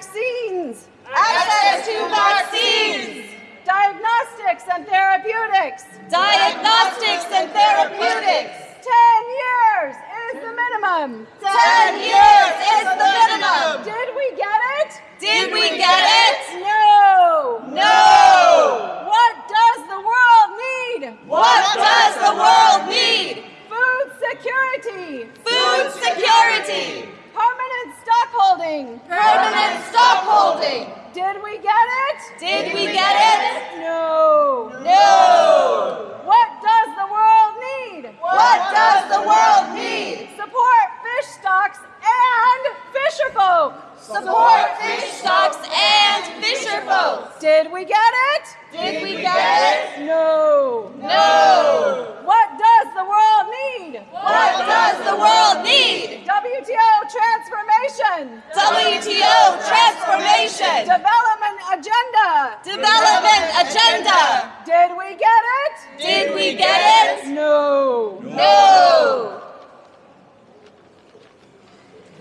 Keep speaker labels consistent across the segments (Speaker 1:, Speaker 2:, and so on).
Speaker 1: vaccines.
Speaker 2: Access to vaccines.
Speaker 1: Diagnostics and therapeutics.
Speaker 2: Diagnostics and therapeutics.
Speaker 1: 10 years is the minimum.
Speaker 2: 10 years is the minimum.
Speaker 1: Did we get it?
Speaker 2: Did we get it?
Speaker 1: No.
Speaker 2: No.
Speaker 1: What does the world need?
Speaker 2: What does the world need?
Speaker 1: Food security.
Speaker 2: Food security.
Speaker 1: Permanent stockholding.
Speaker 2: Permanent stockholding.
Speaker 1: Did we get it?
Speaker 2: Did we get it?
Speaker 1: No.
Speaker 2: No.
Speaker 1: What does the world need?
Speaker 2: What does the world need?
Speaker 1: Support fish stocks and fisher folk.
Speaker 2: Support fish stocks and fisher folks.
Speaker 1: Did we get it?
Speaker 2: Did we get it?
Speaker 1: No.
Speaker 2: No.
Speaker 1: What does the world need?
Speaker 2: What does the world need?
Speaker 1: WTO transformation.
Speaker 2: WTO transformation.
Speaker 1: Development agenda.
Speaker 2: Development agenda.
Speaker 1: Did we get it?
Speaker 2: Did we get it?
Speaker 1: No.
Speaker 2: No.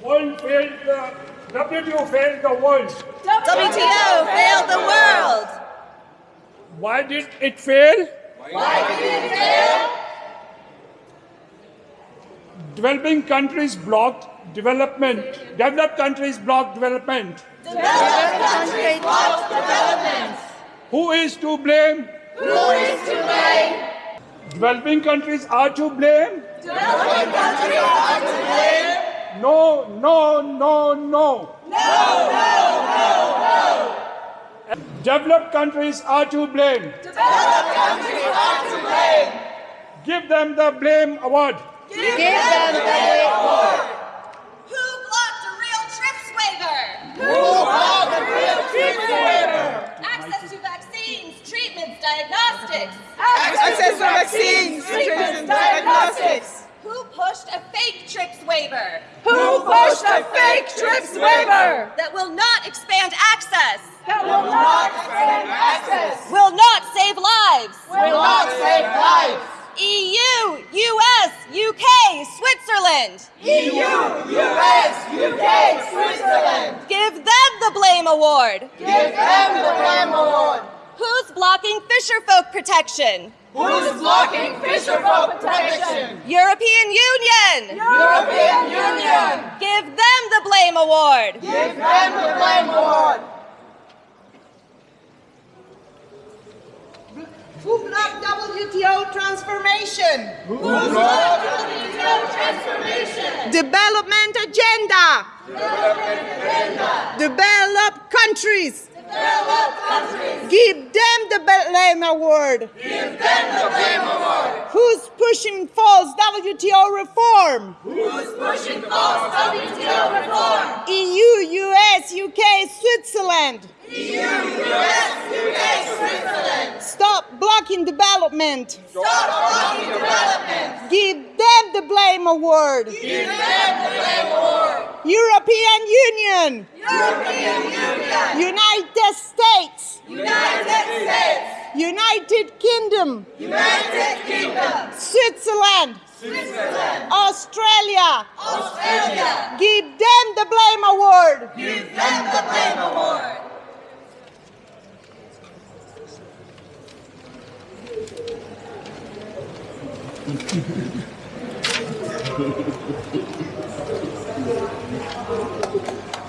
Speaker 3: World failed the WTO failed the world.
Speaker 2: WTO failed the world.
Speaker 3: Why did it fail?
Speaker 2: Why did it fail?
Speaker 3: Developing countries blocked development. Developed countries blocked development.
Speaker 2: Developed countries blocked development.
Speaker 3: Who is to blame?
Speaker 2: Who is to blame?
Speaker 3: Developing countries are to blame?
Speaker 2: Developing countries are to blame.
Speaker 3: No, no, no, no.
Speaker 2: No, no, no, no.
Speaker 3: Developed countries are to blame.
Speaker 2: Developed countries are to blame.
Speaker 3: Give them the blame award.
Speaker 2: Give them the blame award. Who blocked a real TRIPS waiver? Who blocked a real TRIPS waiver? Access to vaccines, treatments, diagnostics.
Speaker 4: Access to vaccines, treatments, and diagnostics.
Speaker 2: Who pushed a fake TRIPS waiver
Speaker 1: Who pushed a fake TRIPS waiver
Speaker 2: that will not expand access,
Speaker 1: that will not expand access,
Speaker 2: will not save lives?
Speaker 1: will not save lives?
Speaker 2: EU, US, UK, Switzerland. Give them the blame award.
Speaker 1: Give them the blame award.
Speaker 2: Who's blocking fisherfolk protection?
Speaker 1: Who's blocking fisher folk protection?
Speaker 2: European Union.
Speaker 1: European Union.
Speaker 2: Give them the blame award.
Speaker 1: Give them the blame award.
Speaker 4: Who blocked WTO transformation? Who blocked WTO transformation? Development agenda. Developed countries. Develop countries. Give them the blame award. Give them the blame award. Who's pushing false WTO reform?
Speaker 2: Who's pushing false WTO reform?
Speaker 4: EU, US, UK, Switzerland.
Speaker 2: EU, US, UK, Switzerland.
Speaker 4: Blocking development.
Speaker 2: Stop blocking development.
Speaker 4: Give them the blame award.
Speaker 2: Give them the blame award.
Speaker 4: European Union.
Speaker 2: European Union.
Speaker 4: United States.
Speaker 2: United States.
Speaker 4: United Kingdom.
Speaker 2: United Kingdom.
Speaker 4: Switzerland.
Speaker 2: Switzerland.
Speaker 4: Australia.
Speaker 2: Australia.
Speaker 4: Give them the blame award.
Speaker 2: Give them the blame すごいすごい。